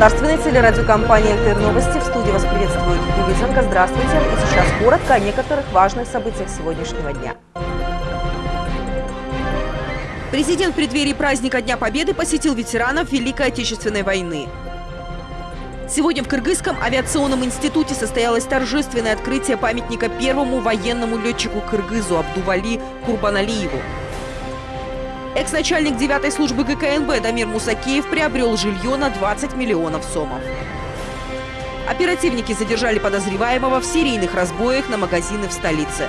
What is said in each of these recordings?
государственной телерадиокомпании «ЛТР Новости». В студии вас приветствует Юлия Здравствуйте. И сейчас коротко о некоторых важных событиях сегодняшнего дня. Президент в преддверии праздника Дня Победы посетил ветеранов Великой Отечественной войны. Сегодня в Кыргызском авиационном институте состоялось торжественное открытие памятника первому военному летчику Кыргызу Абдували Курбаналиеву. Экс-начальник 9 службы ГКНБ Дамир Мусакеев приобрел жилье на 20 миллионов сомов. Оперативники задержали подозреваемого в серийных разбоях на магазины в столице.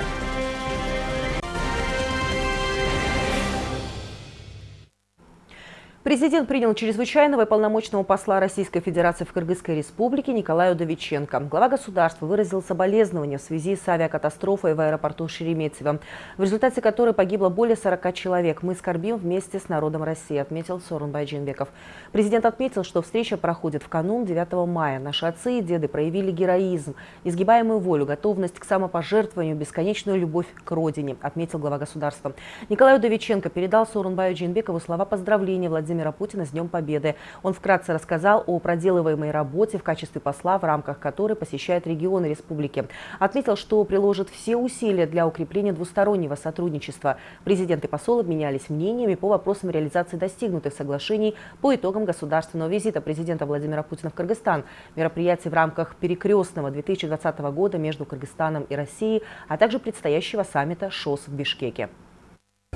Президент принял чрезвычайного и полномочного посла Российской Федерации в Кыргызской Республике Николая Удовиченко. Глава государства выразил соболезнования в связи с авиакатастрофой в аэропорту Шереметьево, в результате которой погибло более 40 человек. Мы скорбим вместе с народом России, отметил Сорун Байджинбеков. Президент отметил, что встреча проходит в канун 9 мая. Наши отцы и деды проявили героизм, изгибаемую волю, готовность к самопожертвованию, бесконечную любовь к родине, отметил глава государства. Николай Удовиченко передал Сорунбаю Джинбекову слова поздравления Владимира Владимира Путина с Днем Победы. Он вкратце рассказал о проделываемой работе в качестве посла, в рамках которой посещает регионы республики. Отметил, что приложит все усилия для укрепления двустороннего сотрудничества. Президент и посол обменялись мнениями по вопросам реализации достигнутых соглашений по итогам государственного визита президента Владимира Путина в Кыргызстан, мероприятий в рамках перекрестного 2020 года между Кыргызстаном и Россией, а также предстоящего саммита ШОС в Бишкеке.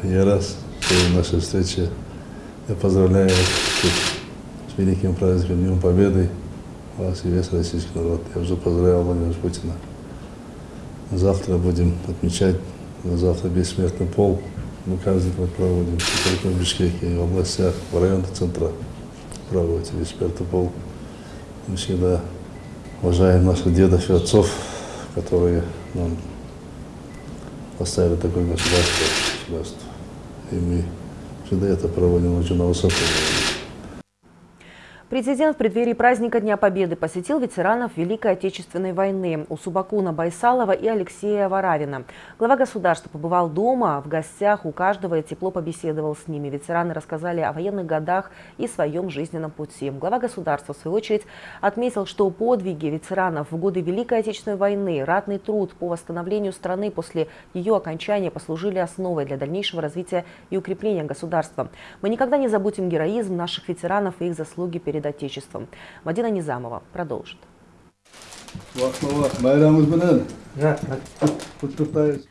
Я раз в нашей встрече я поздравляю с великим праздником Днем Победы вас и весь российский народ. Я уже поздравлял Владимира Путина. Завтра будем отмечать, завтра бессмертный пол. Мы каждый год проводим, в Бишкеке, в областях, в районах центра проводите бессмертный пол. Мы всегда уважаем наших дедов и отцов, которые нам поставили такое государство. государство. И мы Всегда это проводим очень на высоком уровне. Президент в преддверии праздника Дня Победы посетил ветеранов Великой Отечественной войны у Субакуна Байсалова и Алексея Варавина. Глава государства побывал дома, в гостях у каждого и тепло побеседовал с ними. Ветераны рассказали о военных годах и своем жизненном пути. Глава государства, в свою очередь, отметил, что подвиги ветеранов в годы Великой Отечественной войны, ратный труд по восстановлению страны после ее окончания послужили основой для дальнейшего развития и укрепления государства. Мы никогда не забудем героизм наших ветеранов и их заслуги перед Отечеством. Мадина Низамова продолжит.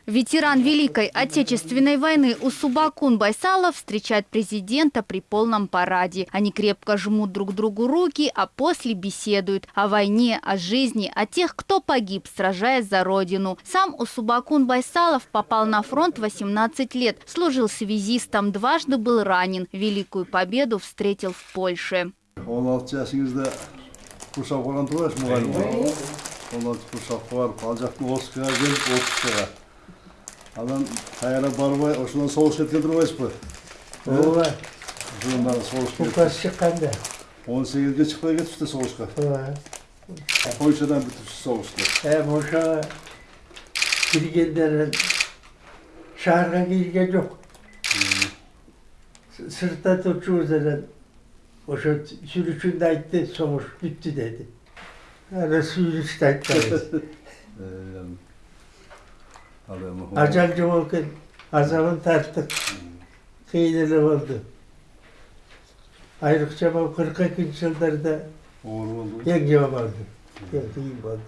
Ветеран Великой Отечественной войны Усубакун Байсалов встречает президента при полном параде. Они крепко жмут друг другу руки, а после беседуют о войне, о жизни, о тех, кто погиб, сражаясь за родину. Сам Усубакун Байсалов попал на фронт 18 лет, служил связистом, дважды был ранен. Великую победу встретил в Польше. 16 жасыңызда курс оқып қалған тұрғансыз мұғалім болып он алты курс барып ал жақтан отызға келіп отызға анан каяра барбай ошондон соғыс кеткен турбайсызбы ооба ошондон соғыс указ чыкканда он сегизге чыкпай кетипсиз да согушка ооба польшадан бүтүпсүз согушту э ошого киргенден шаарга кирген жок сыртта турчубуз анан O şu sürüşünden gitti, soğuş bitti dedi. Arası yürüyüşten kaldı. Acancı Volkan, azamın tarttık. Kıyılır oldu. Ayrıca bu 42. yıllarda yengem oldu. Yengem oldu.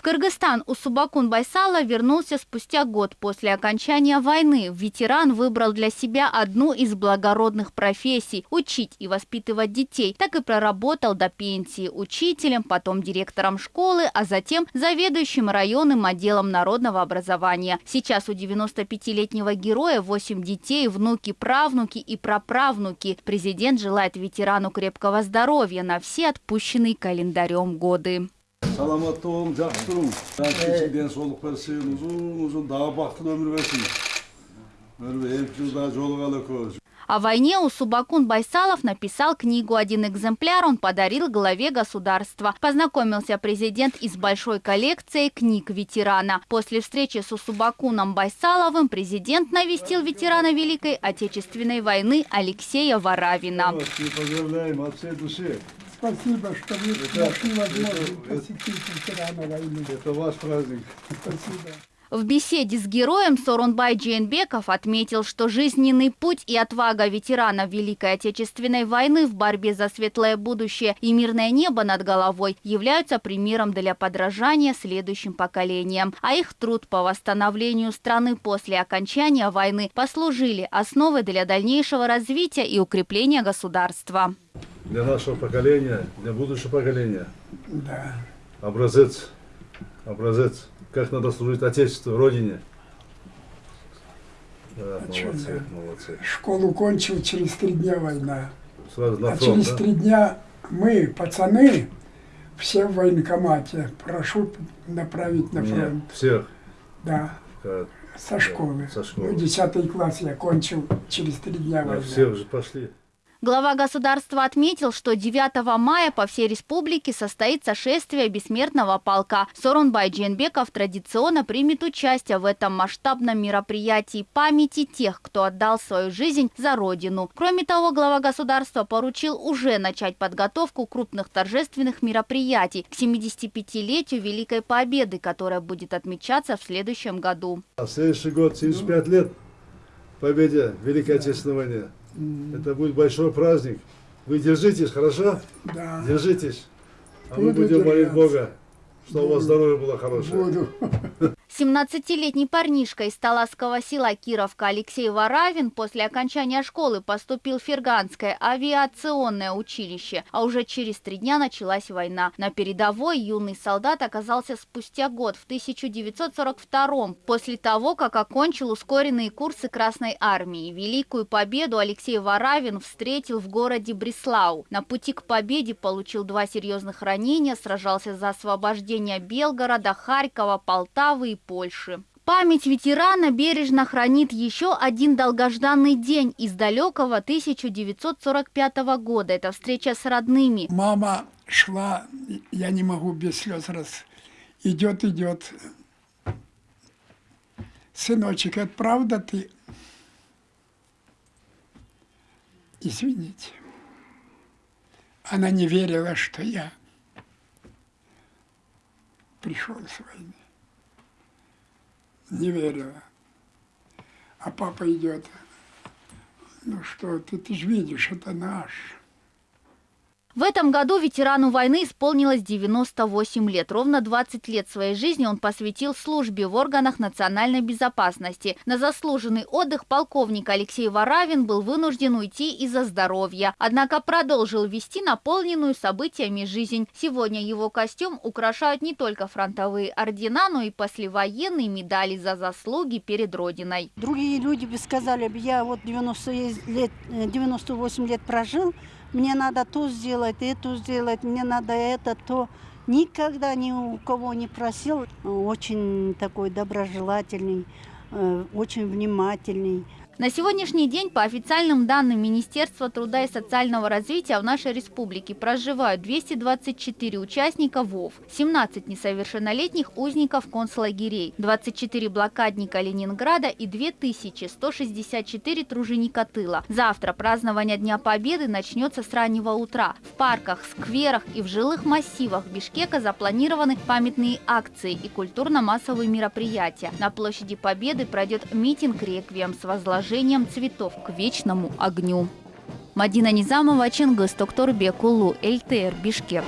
В Кыргызстан Усубакун Байсала вернулся спустя год после окончания войны. Ветеран выбрал для себя одну из благородных профессий – учить и воспитывать детей. Так и проработал до пенсии учителем, потом директором школы, а затем заведующим районным отделом народного образования. Сейчас у 95-летнего героя 8 детей, внуки, правнуки и праправнуки. Президент желает ветерану крепкого здоровья на все отпущенные календарем годы. Саламатты болуң жақсы тұрың кечиң денсаулық берсин узун узун дагы бактылуу өмүр берсин мына эки жылда жолугалы экөөбүз О войне Усубакун Байсалов написал книгу. Один экземпляр он подарил главе государства. Познакомился президент из большой коллекции книг ветерана. После встречи с Усубакуном Байсаловым президент навестил ветерана Великой Отечественной войны Алексея Варавина. Поздравляем от всей души. Спасибо, что вы нашли возможность это- посетить ветерана войны. Это ваш праздник. Спасибо. В беседе с героем Сорунбай Джейнбеков отметил, что жизненный путь и отвага ветеранов Великой Отечественной войны в борьбе за светлое будущее и мирное небо над головой являются примером для подражания следующим поколениям. А их труд по восстановлению страны после окончания войны послужили основой для дальнейшего развития и укрепления государства. Для нашего поколения, для будущего поколения. Да. Образец. Образец. Как надо служить Отечеству, Родине. Да, чё, молодцы, молодцы. Школу кончил, через три дня война. Сразу на а фронт, через да? три дня мы, пацаны, все в военкомате. Прошу направить на Нет, фронт. всех. Да, Как, со школы. со школы. Ну, десятый класс я кончил, через три дня да, война. все уже пошли. Глава государства отметил, что 9 мая по всей республике состоится шествие бессмертного полка. Сорунбай Дженбеков традиционно примет участие в этом масштабном мероприятии памяти тех, кто отдал свою жизнь за Родину. Кроме того, глава государства поручил уже начать подготовку крупных торжественных мероприятий к 75-летию Великой Победы, которая будет отмечаться в следующем году. А следующий год, 75 лет победе Великой Отечественной войне. Это будет большой праздник. Вы держитесь, хорошо? Да, Держитесь. А мы Буду будем молить. Бога, чтобы у вас здоровье было хорошее. буду. 17-летний парнишка из Таласского села Кировка Алексей Варавин после окончания школы поступил в Ферганское авиационное училище, а уже через три дня началась война. На передовой юный солдат оказался спустя год, в 1942 после того, как окончил ускоренные курсы Красной Армии. Великую победу Алексей Варавин встретил в городе Бреслау. На пути к победе получил два серьезных ранения, сражался за освобождение Белгорода, Харькова, Полтавы и Польши. Память ветерана бережно хранит еще один долгожданный день из далекого 1945 года. Это встреча с родными. Мама шла, я не могу без слез раз. Идет, идет. Сыночек, это правда ты? Извините. Она не верила, что я пришел с войны. Не верила. А папа идет. Ну что ты, ты же видишь, это наш. В этом году ветерану войны исполнилось 98 лет. Ровно 20 лет своей жизни он посвятил службе в органах национальной безопасности. На заслуженный отдых полковник Алексей Варавин был вынужден уйти из-за здоровья. Однако продолжил вести наполненную событиями жизнь. Сегодня его костюм украшают не только фронтовые ордена, но и послевоенные медали за заслуги перед Родиной. Другие люди бы сказали, я вот 90 лет, э, 98 лет прожил, мне надо то сделать, это сделать, мне надо это, то. Никогда ни у кого не просил. Очень такой доброжелательный, э, очень внимательный. На сегодняшний день, по официальным данным Министерства труда и социального развития, в нашей республике проживают 224 участника ВОВ, 17 несовершеннолетних узников концлагерей, 24 блокадника Ленинграда и 2164 труженика тыла. Завтра празднование Дня Победы начнется с раннего утра. В парках, скверах и в жилых массивах Бишкека запланированы памятные акции и культурно-массовые мероприятия. На площади Победы пройдет митинг-реквием с возложением цветов к вечному огню. Мадина Низамова, Чингис Токторбек, Улу, ЛТР, Бишкек.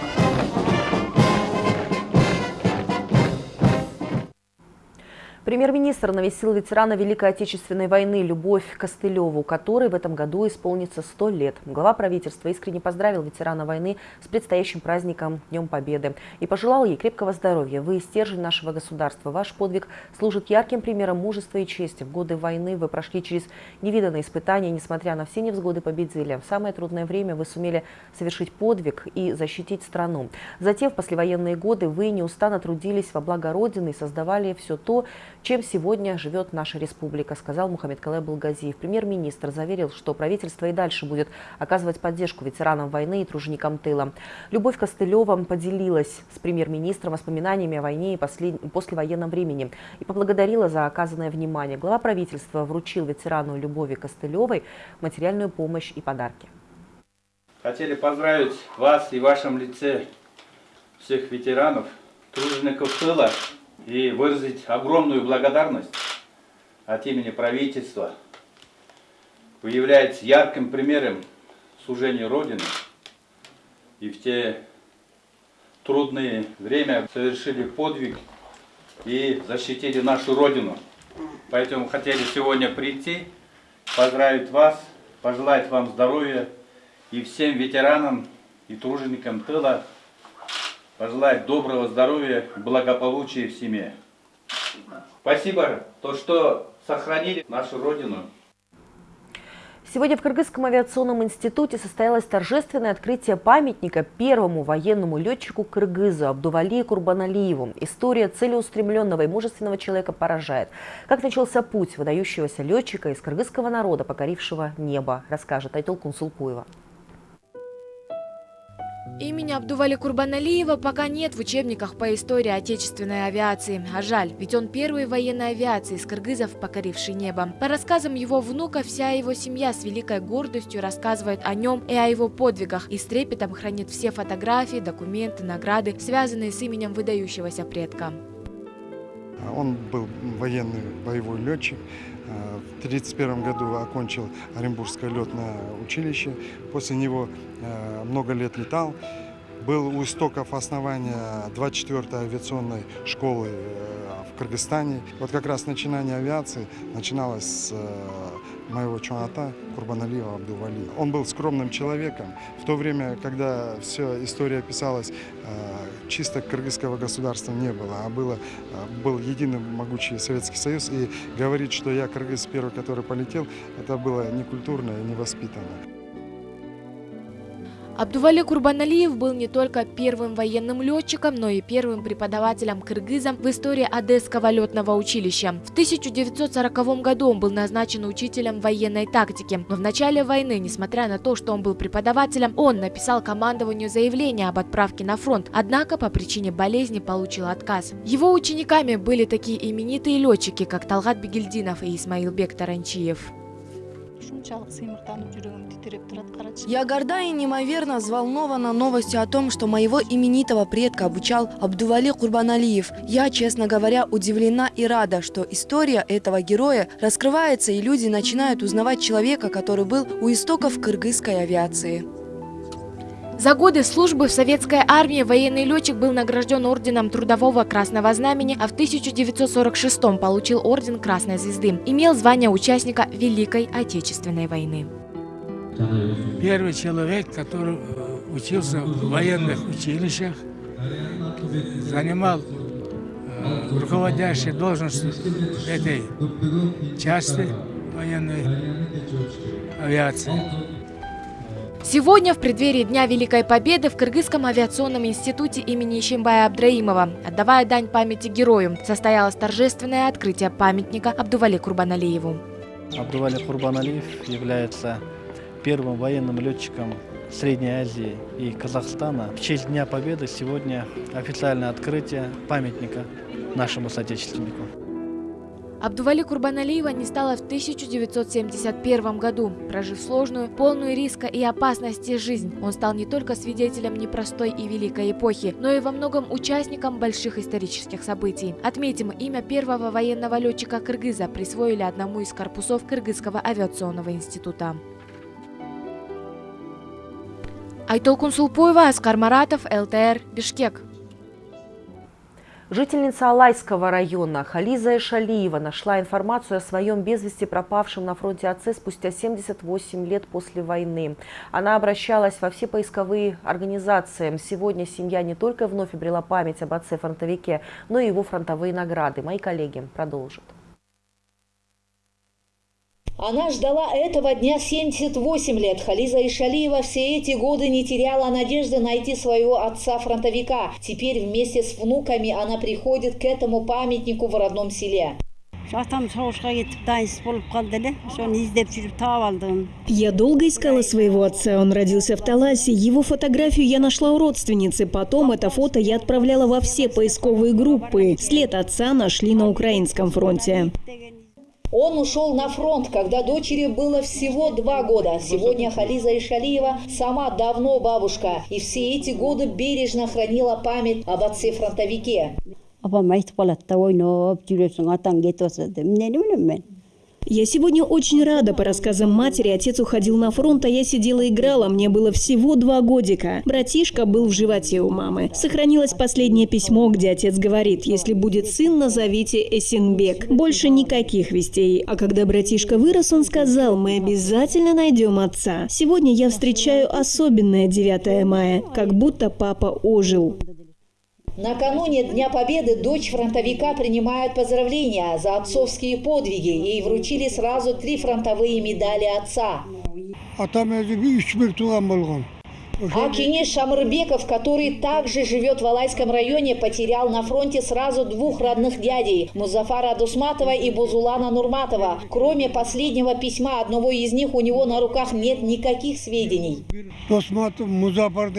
Премьер-министр навестил ветерана Великой Отечественной войны Любовь Костылеву, которой в этом году исполнится 100 лет. Глава правительства искренне поздравил ветерана войны с предстоящим праздником Днем Победы и пожелал ей крепкого здоровья. Вы стержень нашего государства. Ваш подвиг служит ярким примером мужества и чести. В годы войны вы прошли через невиданные испытания, несмотря на все невзгоды победили. В самое трудное время вы сумели совершить подвиг и защитить страну. Затем в послевоенные годы вы неустанно трудились во благо Родины и создавали все то, чем сегодня живет наша республика, сказал Мухаммед Калай Булгазиев. Премьер-министр заверил, что правительство и дальше будет оказывать поддержку ветеранам войны и труженикам тыла. Любовь Костылева поделилась с премьер-министром воспоминаниями о войне и послед... послевоенном времени и поблагодарила за оказанное внимание. Глава правительства вручил ветерану Любови Костылевой материальную помощь и подарки. Хотели поздравить вас и в вашем лице всех ветеранов, тружеников тыла и выразить огромную благодарность от имени правительства. Вы являетесь ярким примером служения Родины и в те трудные время совершили подвиг и защитили нашу Родину. Поэтому хотели сегодня прийти, поздравить вас, пожелать вам здоровья и всем ветеранам и труженикам тыла пожелать доброго здоровья, благополучия в семье. Спасибо, то, что сохранили нашу Родину. Сегодня в Кыргызском авиационном институте состоялось торжественное открытие памятника первому военному летчику Кыргызу Абдували Курбаналиеву. История целеустремленного и мужественного человека поражает. Как начался путь выдающегося летчика из кыргызского народа, покорившего небо, расскажет Айтол Кунсулпуева. Имени Абдували Курбаналиева пока нет в учебниках по истории отечественной авиации. А жаль, ведь он первый военной авиации из кыргызов, покоривший небо. По рассказам его внука, вся его семья с великой гордостью рассказывает о нем и о его подвигах и с трепетом хранит все фотографии, документы, награды, связанные с именем выдающегося предка. Он был военный боевой летчик. В 1931 году окончил Оренбургское летное училище. После него много лет летал. Был у истоков основания 24-й авиационной школы в Кыргызстане. Вот как раз начинание авиации начиналось с моего чуната Курбаналиева Абдували. Он был скромным человеком. В то время, когда вся история писалась, чисто кыргызского государства не было, а было, был единый могучий Советский Союз. И говорить, что я кыргыз первый, который полетел, это было некультурно и невоспитанно. Абдували Курбаналиев был не только первым военным летчиком, но и первым преподавателем кыргызам в истории Одесского летного училища. В 1940 году он был назначен учителем военной тактики, но в начале войны, несмотря на то, что он был преподавателем, он написал командованию заявление об отправке на фронт, однако по причине болезни получил отказ. Его учениками были такие именитые летчики, как Талгат Бегельдинов и Исмаилбек Таранчиев. Я горда и неимоверно взволнована новостью о том, что моего именитого предка обучал Абдували Курбаналиев. Я, честно говоря, удивлена и рада, что история этого героя раскрывается и люди начинают узнавать человека, который был у истоков кыргызской авиации. За годы службы в советской армии военный летчик был награжден орденом Трудового Красного Знамени, а в 1946 получил орден Красной Звезды. Имел звание участника Великой Отечественной войны. Первый человек, который учился в военных училищах, занимал э, руководящую должность этой части военной авиации. Сегодня, в преддверии Дня Великой Победы, в Кыргызском авиационном институте имени Ищембая Абдраимова, отдавая дань памяти герою, состоялось торжественное открытие памятника Абдували Курбаналиеву. Абдували Курбаналиев является первым военным летчиком Средней Азии и Казахстана. В честь Дня Победы сегодня официальное открытие памятника нашему соотечественнику. Абдували Курбаналиева не стало в 1971 году. Прожив сложную, полную риска и опасности жизнь, он стал не только свидетелем непростой и великой эпохи, но и во многом участником больших исторических событий. Отметим, имя первого военного летчика Кыргыза присвоили одному из корпусов Кыргызского авиационного института. Айтол Кунсулпуева, Аскар Маратов, ЛТР, Бишкек. Жительница Алайского района Хализа Шалиева нашла информацию о своем без вести пропавшем на фронте отце спустя 78 лет после войны. Она обращалась во все поисковые организации. Сегодня семья не только вновь обрела память об отце-фронтовике, но и его фронтовые награды. Мои коллеги продолжат. Она ждала этого дня 78 лет. Хализа Ишалиева все эти годы не теряла надежды найти своего отца-фронтовика. Теперь вместе с внуками она приходит к этому памятнику в родном селе. Я долго искала своего отца. Он родился в Таласе. Его фотографию я нашла у родственницы. Потом это фото я отправляла во все поисковые группы. След отца нашли на украинском фронте. Он ушел на фронт, когда дочери было всего два года. Сегодня Хализа Ишалиева сама давно бабушка. И все эти годы бережно хранила память об отце-фронтовике. апам айтып калат да ойноп жүрөсүң атаң атса деп эмнени билем мен Я сегодня очень рада. По рассказам матери, отец уходил на фронт, а я сидела и играла. Мне было всего два годика. Братишка был в животе у мамы. Сохранилось последнее письмо, где отец говорит, если будет сын, назовите Эсенбек. Больше никаких вестей. А когда братишка вырос, он сказал, мы обязательно найдем отца. Сегодня я встречаю особенное 9 мая, как будто папа ожил. Накануне Дня Победы дочь фронтовика принимает поздравления за отцовские подвиги. Ей вручили сразу три фронтовые медали отца. болгон А Кенеш Шамырбеков, который также живет в Алайском районе, потерял на фронте сразу двух родных дядей – Музафара Дусматова и Бузулана Нурматова. Кроме последнего письма одного из них, у него на руках нет никаких сведений. досматов музафар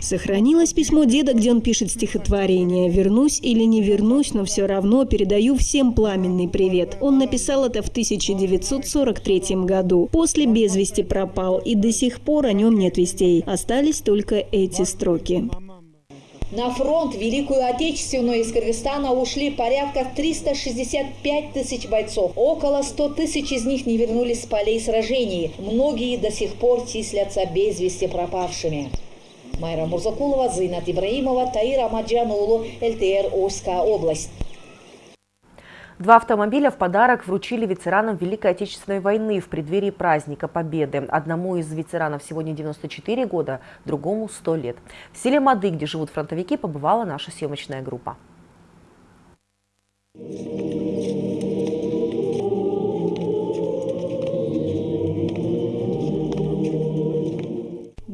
Сохранилось письмо деда, где он пишет стихотворение «Вернусь или не вернусь, но все равно передаю всем пламенный привет». Он написал это в 1943 году. После без вести пропал, и до сих пор о нем нет вестей. Остались только эти строки. На фронт Великую Отечественную из Кыргызстана ушли порядка 365 тысяч бойцов. Около 100 тысяч из них не вернулись с полей сражений. Многие до сих пор числятся без вести пропавшими. Майра Мурзакулова, Зинат Ибраимова, Таир Амаджанулу, ЛТР, Ожская область. Два автомобиля в подарок вручили ветеранам Великой Отечественной войны в преддверии праздника Победы. Одному из ветеранов сегодня 94 года, другому 100 лет. В селе Мады, где живут фронтовики, побывала наша съемочная группа.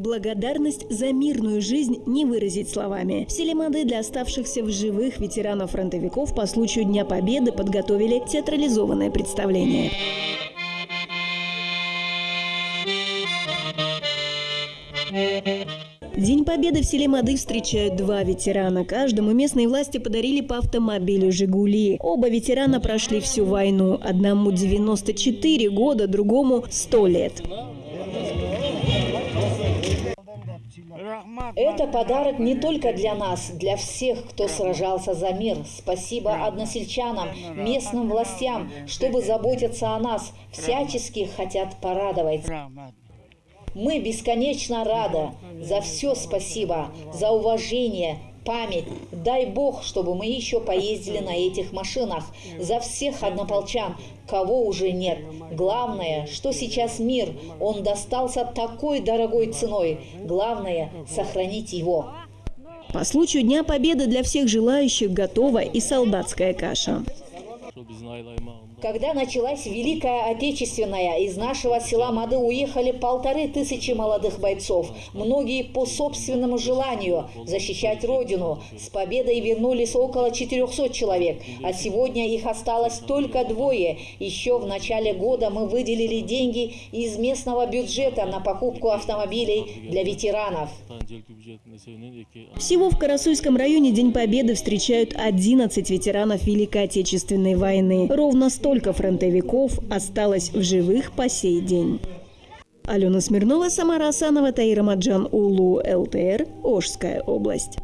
Благодарность за мирную жизнь не выразить словами. В селе Мады для оставшихся в живых ветеранов-фронтовиков по случаю Дня Победы подготовили театрализованное представление. День Победы в селе Мады встречают два ветерана. Каждому местные власти подарили по автомобилю «Жигули». Оба ветерана прошли всю войну. Одному 94 года, другому 100 лет. Это подарок не только для нас, для всех, кто сражался за мир. Спасибо односельчанам, местным властям, чтобы заботиться о нас, всячески хотят порадовать. Мы бесконечно рады. За все спасибо, за уважение, память. Дай Бог, чтобы мы еще поездили на этих машинах. За всех однополчан, кого уже нет. Главное, что сейчас мир, он достался такой дорогой ценой. Главное, сохранить его. По случаю Дня Победы для всех желающих готова и солдатская каша. Когда началась Великая Отечественная, из нашего села Мады уехали полторы тысячи молодых бойцов. Многие по собственному желанию защищать Родину. С победой вернулись около 400 человек, а сегодня их осталось только двое. Еще в начале года мы выделили деньги из местного бюджета на покупку автомобилей для ветеранов. Всего в Карасуйском районе День Победы встречают 11 ветеранов Великой Отечественной войны. Ровно столько фронтовиков осталось в живых по сей день. Алена Смирнова, Самара Асанова, Таира Маджан Улу, ЛТР, Ожская область.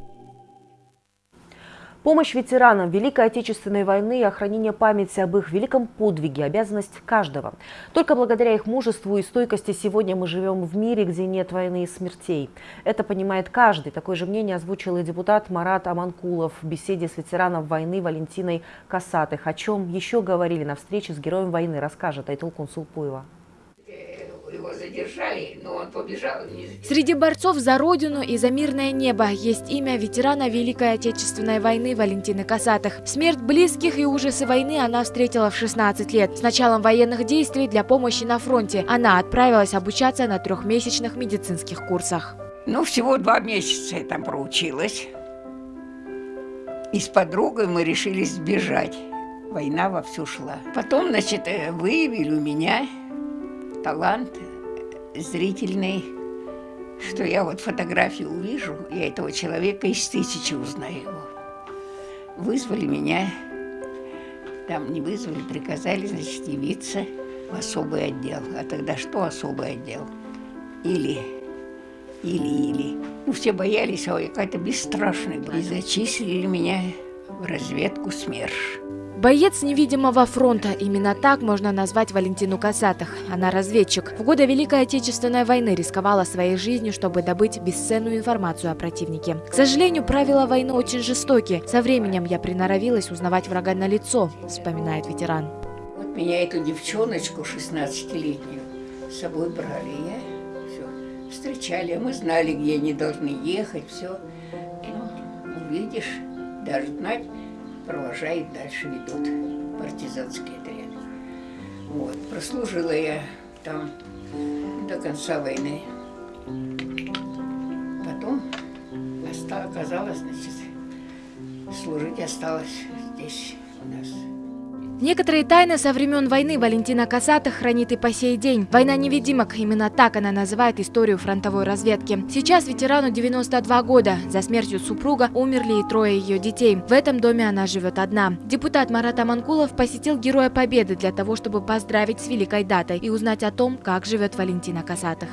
Помощь ветеранам Великой Отечественной войны и охранение памяти об их великом подвиге – обязанность каждого. Только благодаря их мужеству и стойкости сегодня мы живем в мире, где нет войны и смертей. Это понимает каждый. Такое же мнение озвучил и депутат Марат Аманкулов в беседе с ветераном войны Валентиной Касатых. О чем еще говорили на встрече с героем войны, расскажет Айтул Кунсулпуева его задержали, но он побежал. Среди борцов за Родину и за мирное небо есть имя ветерана Великой Отечественной войны Валентины Касатых. Смерть близких и ужасы войны она встретила в 16 лет. С началом военных действий для помощи на фронте она отправилась обучаться на трехмесячных медицинских курсах. Ну, всего два месяца я там проучилась. И с подругой мы решили сбежать. Война вовсю шла. Потом, значит, э, выявили у меня талант зрительный, что я вот фотографию увижу, я этого человека из тысячи узнаю его. Вызвали меня, там не вызвали, приказали, значит, явиться в особый отдел. А тогда что особый отдел? Или, или, или. Ну, все боялись, а я какая-то бесстрашная была. И зачислили меня в разведку СМЕРШ. Боец невидимого фронта. Именно так можно назвать Валентину Касатых. Она разведчик. В годы Великой Отечественной войны рисковала своей жизнью, чтобы добыть бесценную информацию о противнике. К сожалению, правила войны очень жестоки. Со временем я приноровилась узнавать врага на лицо, вспоминает ветеран. Вот меня эту девчоночку 16-летнюю с собой брали. Я все встречали, мы знали, где они должны ехать, все. Ну, увидишь, даже знать, провожает, дальше ведут партизанский отряд. Вот. Прослужила я там до конца войны. Потом оказалось, значит, служить осталось здесь у нас. Некоторые тайны со времен войны Валентина Касата хранит и по сей день. Война невидимок, именно так она называет историю фронтовой разведки. Сейчас ветерану 92 года. За смертью супруга умерли и трое ее детей. В этом доме она живет одна. Депутат Марат Аманкулов посетил Героя Победы для того, чтобы поздравить с великой датой и узнать о том, как живет Валентина Касатых.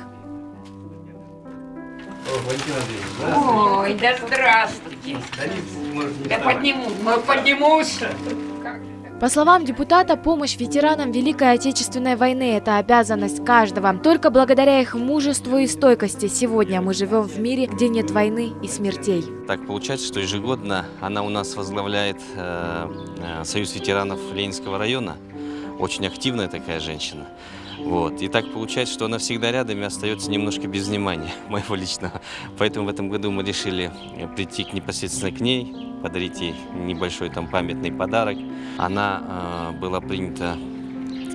Ой, да здравствуйте. Да подниму, поднимусь. По словам депутата, помощь ветеранам Великой Отечественной войны – это обязанность каждого. Только благодаря их мужеству и стойкости сегодня мы живем в мире, где нет войны и смертей. Так получается, что ежегодно она у нас возглавляет э, э, Союз ветеранов Ленинского района. Очень активная такая женщина. Вот. И так получается, что она всегда рядом и остается немножко без внимания моего личного. Поэтому в этом году мы решили прийти непосредственно к ней, подарить ей небольшой там памятный подарок. Она э, была принята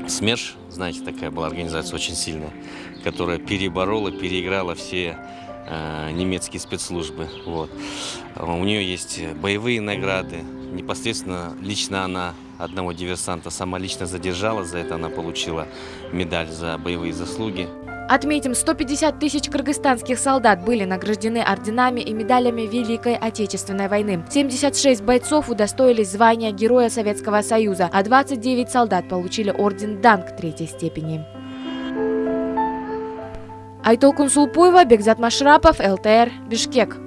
в СМЕРШ, знаете, такая была организация очень сильная, которая переборола, переиграла все э, немецкие спецслужбы. Вот. У нее есть боевые награды, непосредственно лично она одного диверсанта сама лично задержала, за это она получила медаль за боевые заслуги. Отметим, 150 тысяч кыргызстанских солдат были награждены орденами и медалями Великой Отечественной войны. 76 бойцов удостоились звания Героя Советского Союза, а 29 солдат получили орден Данг третьей степени. Айтолкун Сулпуева, Бекзат Машрапов, ЛТР, Бишкек.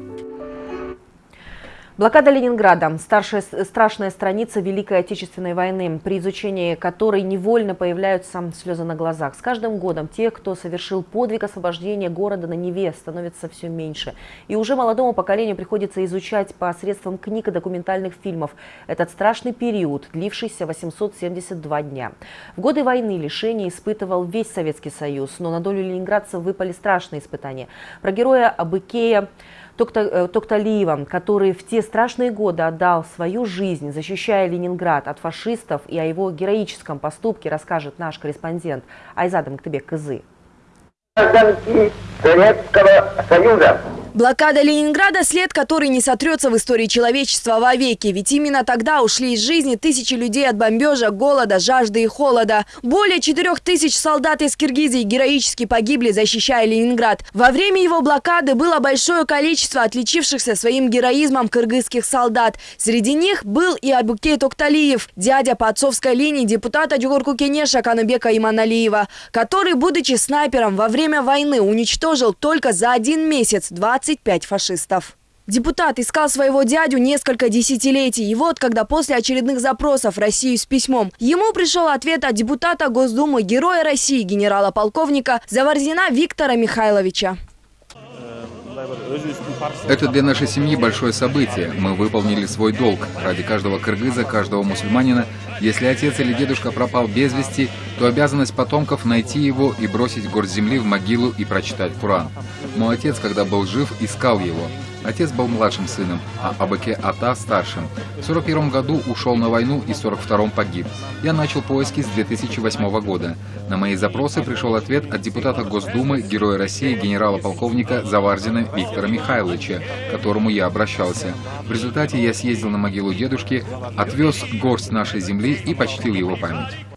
Блокада Ленинграда – старшая, страшная страница Великой Отечественной войны, при изучении которой невольно появляются слезы на глазах. С каждым годом тех, кто совершил подвиг освобождения города на Неве, становится все меньше. И уже молодому поколению приходится изучать посредством книг и документальных фильмов этот страшный период, длившийся 872 дня. В годы войны лишения испытывал весь Советский Союз, но на долю ленинградцев выпали страшные испытания. Про героя Абыкея Э, Токталиева, который в те страшные годы отдал свою жизнь, защищая Ленинград от фашистов, и о его героическом поступке расскажет наш корреспондент Айзада Мактыбек Кызы. Советского Союза Блокада Ленинграда – след, который не сотрется в истории человечества вовеки. Ведь именно тогда ушли из жизни тысячи людей от бомбежа, голода, жажды и холода. Более четырех тысяч солдат из Киргизии героически погибли, защищая Ленинград. Во время его блокады было большое количество отличившихся своим героизмом кыргызских солдат. Среди них был и Абукей Токталиев, дядя по отцовской линии депутата Дюгурку Кенеша Канубека Иманалиева, который, будучи снайпером во время войны, уничтожил только за один месяц 20 25 фашистов. Депутат искал своего дядю несколько десятилетий. И вот, когда после очередных запросов Россию с письмом, ему пришел ответ от депутата Госдумы Героя России генерала-полковника Заварзина Виктора Михайловича. Это для нашей семьи большое событие. Мы выполнили свой долг. Ради каждого кыргыза, каждого мусульманина, если отец или дедушка пропал без вести, то обязанность потомков найти его и бросить горсть земли в могилу и прочитать Куран. Мой отец, когда был жив, искал его. Отец был младшим сыном, а Абаке Ата – старшим. В 41 году ушел на войну и в 42 погиб. Я начал поиски с 2008 года. На мои запросы пришел ответ от депутата Госдумы, героя России, генерала-полковника Заварзина Виктора Михайловича, к которому я обращался. В результате я съездил на могилу дедушки, отвез горсть нашей земли и почтил его память.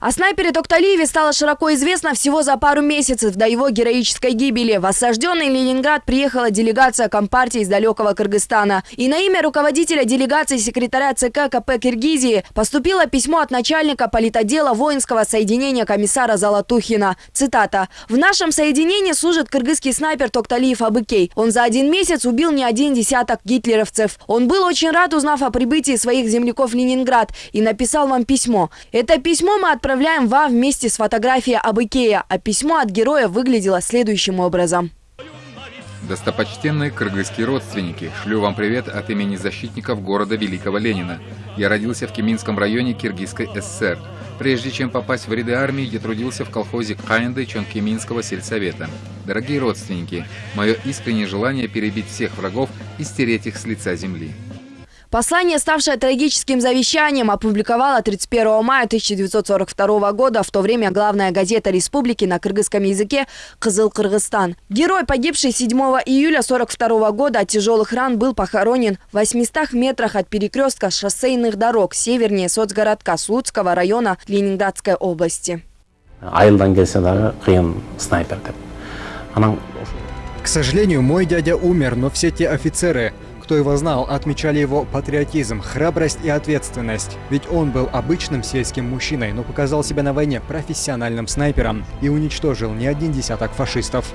О снайпере Токталиеве стало широко известно всего за пару месяцев до его героической гибели. В осажденный Ленинград приехала делегация Компартии из далекого Кыргызстана. И на имя руководителя делегации секретаря ЦК КП Киргизии поступило письмо от начальника политодела воинского соединения комиссара Золотухина. Цитата. «В нашем соединении служит кыргызский снайпер Токталиев Абыкей. Он за один месяц убил не один десяток гитлеровцев. Он был очень рад, узнав о прибытии своих земляков в Ленинград, и написал вам письмо. Это письмо мы отправили отправляем вам вместе с фотографией об Икея, а письмо от героя выглядело следующим образом. Достопочтенные кыргызские родственники, шлю вам привет от имени защитников города Великого Ленина. Я родился в Кеминском районе Киргизской ССР. Прежде чем попасть в ряды армии, я трудился в колхозе Каенды Чонкеминского сельсовета. Дорогие родственники, мое искреннее желание перебить всех врагов и стереть их с лица земли. Послание, ставшее трагическим завещанием, опубликовала 31 мая 1942 года, в то время главная газета республики на кыргызском языке «Кызыл Кыргызстан». Герой, погибший 7 июля 1942 года от тяжелых ран, был похоронен в 800 метрах от перекрестка шоссейных дорог севернее соцгородка Слуцкого района Ленинградской области. К сожалению, мой дядя умер, но все те офицеры, кто его знал, отмечали его патриотизм, храбрость и ответственность. Ведь он был обычным сельским мужчиной, но показал себя на войне профессиональным снайпером и уничтожил не один десяток фашистов.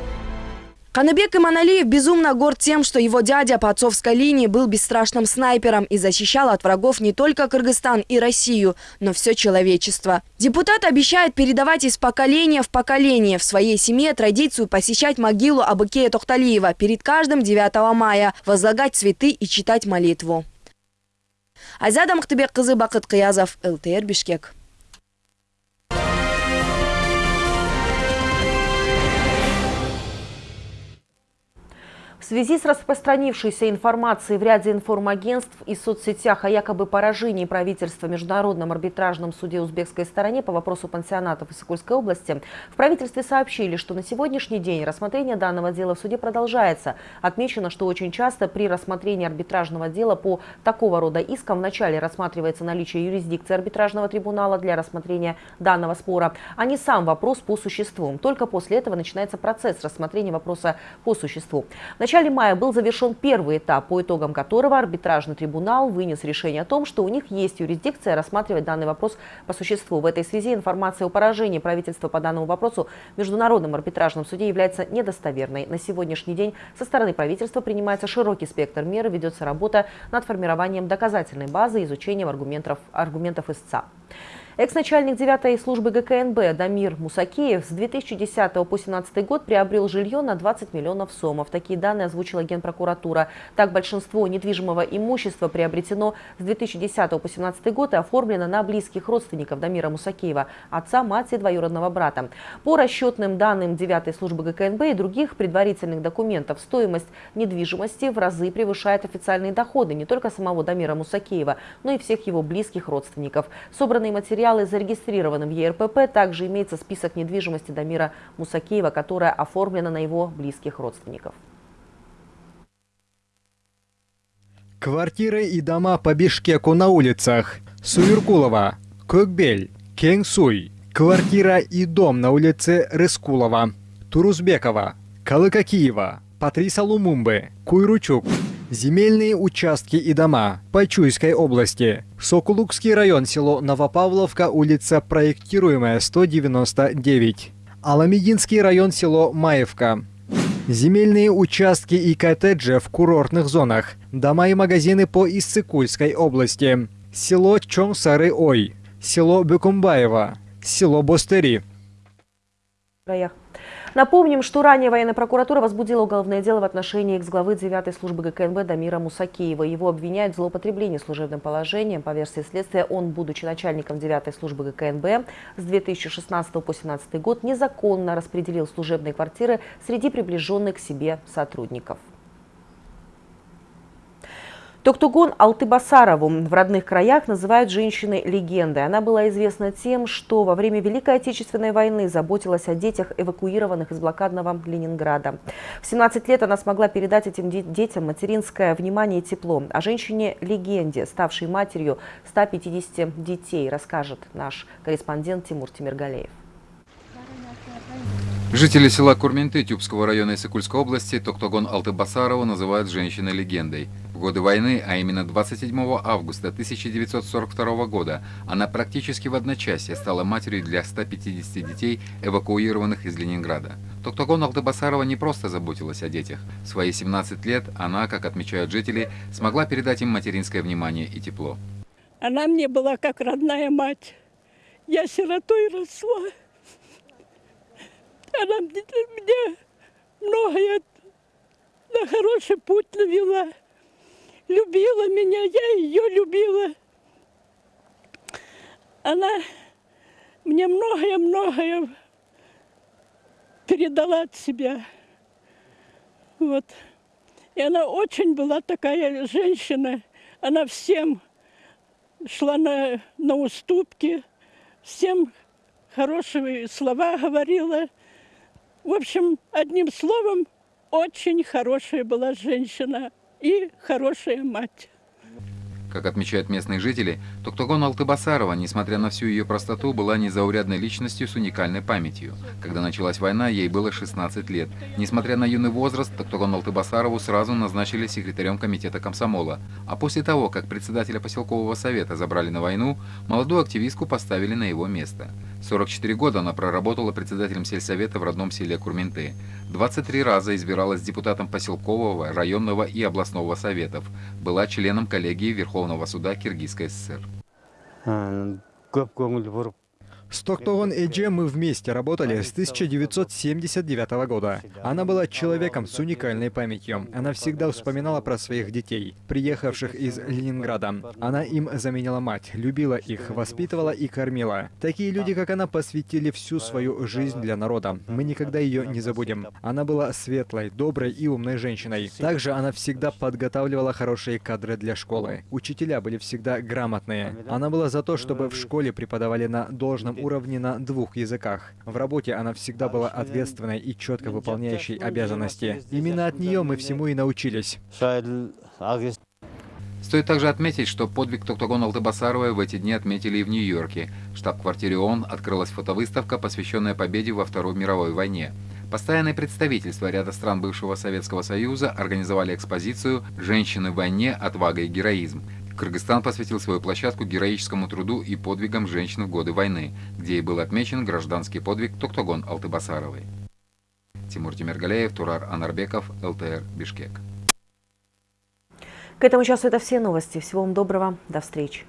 Каныбек Иманалиев безумно горд тем, что его дядя по отцовской линии был бесстрашным снайпером и защищал от врагов не только Кыргызстан и Россию, но все человечество. Депутат обещает передавать из поколения в поколение в своей семье традицию посещать могилу Абыкея Тохталиева перед каждым 9 мая, возлагать цветы и читать молитву. Азада Махтыбек кызы Бакыт Кыязов, ЛТР Бишкек. В связи с распространившейся информацией в ряде информагентств и соцсетях о якобы поражении правительства Международном арбитражном суде узбекской стороне по вопросу пансионатов в Иссыкульской области, в правительстве сообщили, что на сегодняшний день рассмотрение данного дела в суде продолжается. Отмечено, что очень часто при рассмотрении арбитражного дела по такого рода искам вначале рассматривается наличие юрисдикции арбитражного трибунала для рассмотрения данного спора, а не сам вопрос по существу. Только после этого начинается процесс рассмотрения вопроса по существу. В начале мая был завершен первый этап, по итогам которого арбитражный трибунал вынес решение о том, что у них есть юрисдикция рассматривать данный вопрос по существу. В этой связи информация о поражении правительства по данному вопросу в Международном арбитражном суде является недостоверной. На сегодняшний день со стороны правительства принимается широкий спектр мер, ведется работа над формированием доказательной базы изучением аргументов, аргументов истца. Экс-начальник 9 службы ГКНБ Дамир Мусакеев с 2010 по 2017 год приобрел жилье на 20 миллионов сомов. Такие данные озвучила Генпрокуратура. Так, большинство недвижимого имущества приобретено с 2010 по 2017 год и оформлено на близких родственников Дамира Мусакеева, отца, мать и двоюродного брата. По расчетным данным 9 службы ГКНБ и других предварительных документов, стоимость недвижимости в разы превышает официальные доходы не только самого Дамира Мусакеева, но и всех его близких родственников. Собранные материалы материалы зарегистрированы в ЕРПП. Также имеется список недвижимости Дамира Мусакеева, которая оформлена на его близких родственников. Квартиры и дома по Бишкеку на улицах. Суюркулова, Көкбель, Кеңсуй. Квартира и дом на улице Рыскулова, Турузбекова, Калыкакиева, Патриса Лумумбы, Куйручук, Земельные участки и дома. По Чуйской области. Сокулукский район, село Новопавловка, улица проектируемая 199. Аламединский район, село Маевка. Земельные участки и коттеджи в курортных зонах. Дома и магазины по Иссыкульской области. Село Чонсары-Ой. Село Бекумбаево. Село Бостери. Напомним, что ранее военная прокуратура возбудила уголовное дело в отношении экс-главы 9-й службы ГКНБ Дамира Мусакеева. Его обвиняют в злоупотреблении служебным положением. По версии следствия, он, будучи начальником 9-й службы ГКНБ с 2016 по 2017 год, незаконно распределил служебные квартиры среди приближенных к себе сотрудников. Токтугон Алтыбасарову в родных краях называют женщиной-легендой. Она была известна тем, что во время Великой Отечественной войны заботилась о детях, эвакуированных из блокадного Ленинграда. В 17 лет она смогла передать этим детям материнское внимание и тепло. О женщине-легенде, ставшей матерью 150 детей, расскажет наш корреспондент Тимур Тимиргалеев. Жители села Курменты Тюбского района Исыкульской области Токтогон Алтыбасарова называют женщиной-легендой. В годы войны, а именно 27 августа 1942 года, она практически в одночасье стала матерью для 150 детей, эвакуированных из Ленинграда. Токтогон Алтыбасарова не просто заботилась о детях. В свои 17 лет она, как отмечают жители, смогла передать им материнское внимание и тепло. Она мне была как родная мать. Я сиротой росла. Она мне многое на хороший путь навела. Любила меня, я ее любила. Она мне многое-многое передала от себя. Вот. И она очень была такая женщина. Она всем шла на, на уступки, всем хорошие слова говорила. В общем, одним словом, очень хорошая была женщина и хорошая мать. Как отмечают местные жители, Токтогон Алтыбасарова, несмотря на всю ее простоту, была незаурядной личностью с уникальной памятью. Когда началась война, ей было 16 лет. Несмотря на юный возраст, Токтогон Алтыбасарову сразу назначили секретарем комитета комсомола. А после того, как председателя поселкового совета забрали на войну, молодую активистку поставили на его место. 44 года она проработала председателем сельсовета в родном селе Курменты. 23 раза избиралась депутатом поселкового, районного и областного советов. Была членом коллегии Верховного Верховного суда Киргизской ССР. Көп көңіл бұрып С Токтогон Эдже мы вместе работали с 1979 года. Она была человеком с уникальной памятью. Она всегда вспоминала про своих детей, приехавших из Ленинграда. Она им заменила мать, любила их, воспитывала и кормила. Такие люди, как она, посвятили всю свою жизнь для народа. Мы никогда ее не забудем. Она была светлой, доброй и умной женщиной. Также она всегда подготавливала хорошие кадры для школы. Учителя были всегда грамотные. Она была за то, чтобы в школе преподавали на должном уровне на двух языках. В работе она всегда была ответственной и четко выполняющей обязанности. Именно от нее мы всему и научились. Стоит также отметить, что подвиг Токтогон Алтыбасаровой в эти дни отметили и в Нью-Йорке. В штаб-квартире ООН открылась фотовыставка, посвященная победе во Второй мировой войне. Постоянные представительства ряда стран бывшего Советского Союза организовали экспозицию «Женщины в войне. Отвага и героизм». Кыргызстан посвятил свою площадку героическому труду и подвигам женщин в годы войны, где и был отмечен гражданский подвиг Токтогон Алтыбасаровой. Тимур Тимиргалеев, Турар Анарбеков, ЛТР, Бишкек. К этому часу это все новости. Всего вам доброго. До встречи.